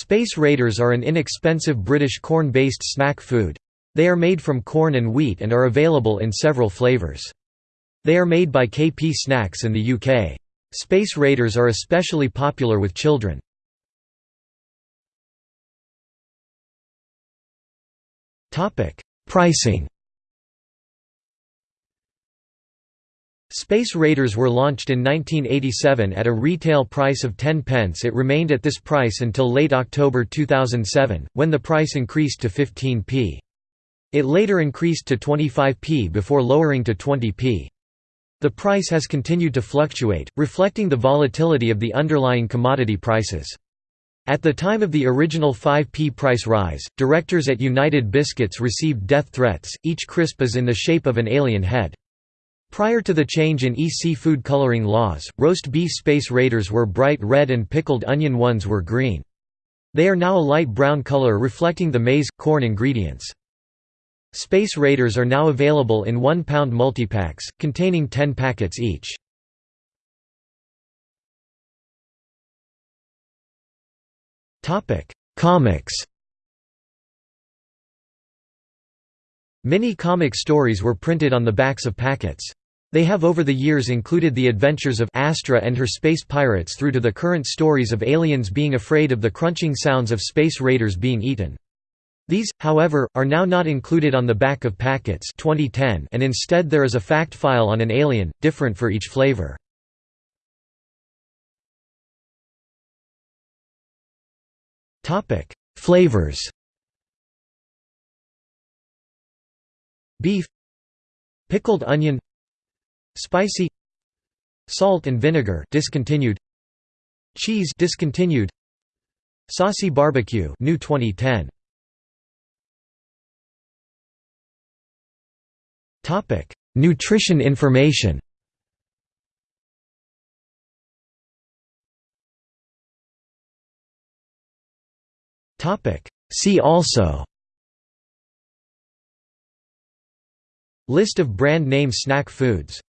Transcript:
Space Raiders are an inexpensive British corn-based snack food. They are made from corn and wheat and are available in several flavours. They are made by KP Snacks in the UK. Space Raiders are especially popular with children. Pricing Space Raiders were launched in 1987 at a retail price of 10 pence it remained at this price until late October 2007, when the price increased to 15p. It later increased to 25p before lowering to 20p. The price has continued to fluctuate, reflecting the volatility of the underlying commodity prices. At the time of the original 5p price rise, directors at United Biscuits received death threats, each crisp is in the shape of an alien head. Prior to the change in EC food coloring laws, roast beef Space Raiders were bright red and pickled onion ones were green. They are now a light brown color reflecting the maize, corn ingredients. Space Raiders are now available in 1 pound multipacks, containing 10 packets each. Comics Many comic stories were printed on the backs of packets. They have over the years included the adventures of Astra and her space pirates through to the current stories of aliens being afraid of the crunching sounds of space raiders being eaten. These, however, are now not included on the back of packets 2010 and instead there is a fact file on an alien, different for each flavor. Flavors Beef Pickled onion Spicy Salt and vinegar discontinued Cheese discontinued Saucy barbecue new 2010 Topic Nutrition information. Topic See also. List of brand name snack foods